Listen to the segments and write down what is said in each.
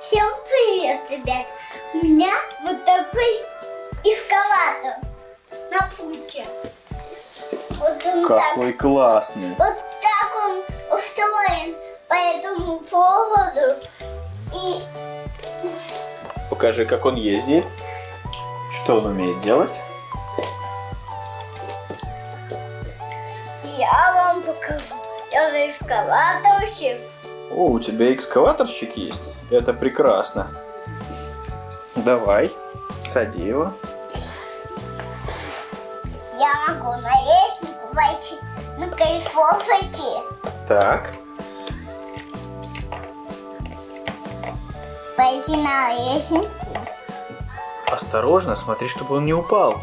Всем привет, ребят! У меня вот такой эскалатор на пути. Вот он так, Какой классный. вот так он устроен по этому поводу. И Покажи, как он ездит. Что он умеет делать? я вам покажу. Это эскалаторщик. О, у тебя экскаваторщик есть? Это прекрасно. Давай, сади его. Я могу на лестницу войти, на колесо зайти, Так, пойти на лестницу. осторожно, смотри, чтобы он не упал.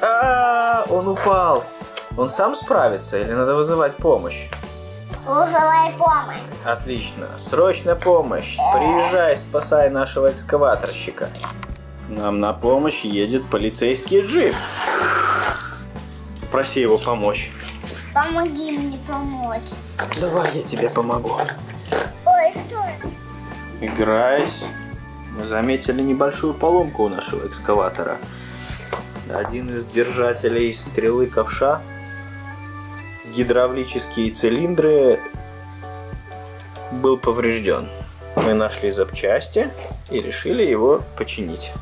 А, он упал. Он сам справится или надо вызывать помощь? Вызывай помощь. Отлично. Срочная помощь. Приезжай, спасай нашего экскаваторщика. К нам на помощь едет полицейский джип. Проси его помочь. Помоги мне помочь. Давай я тебе помогу. Ой, что это? Играясь, мы заметили небольшую поломку у нашего экскаватора. Один из держателей стрелы ковша, гидравлические цилиндры, был поврежден. Мы нашли запчасти и решили его починить.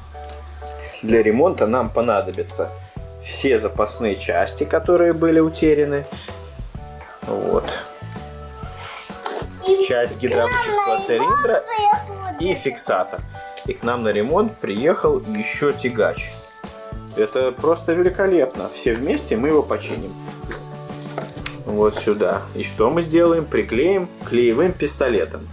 Для ремонта нам понадобятся все запасные части, которые были утеряны. Вот. Часть гидравлического цилиндра и фиксатор. И к нам на ремонт приехал еще тягач. Это просто великолепно. Все вместе мы его починим. Вот сюда. И что мы сделаем? Приклеим клеевым пистолетом.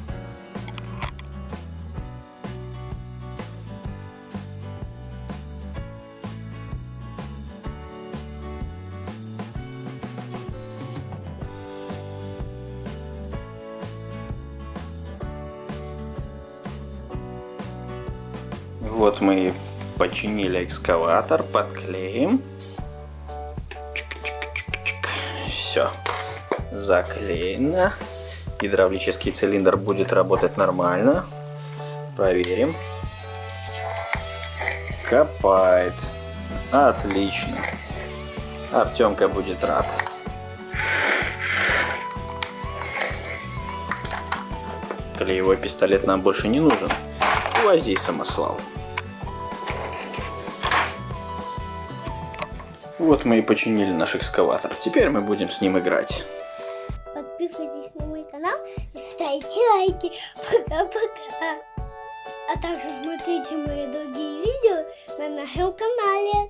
Вот мы починили экскаватор, подклеим. Все. Заклеено. Гидравлический цилиндр будет работать нормально. Проверим. Копает. Отлично. Артемка будет рад. Клеевой пистолет нам больше не нужен. Увози, самослав. Вот мы и починили наш экскаватор. Теперь мы будем с ним играть. Подписывайтесь на мой канал и ставьте лайки. Пока-пока. А также смотрите мои другие видео на нашем канале.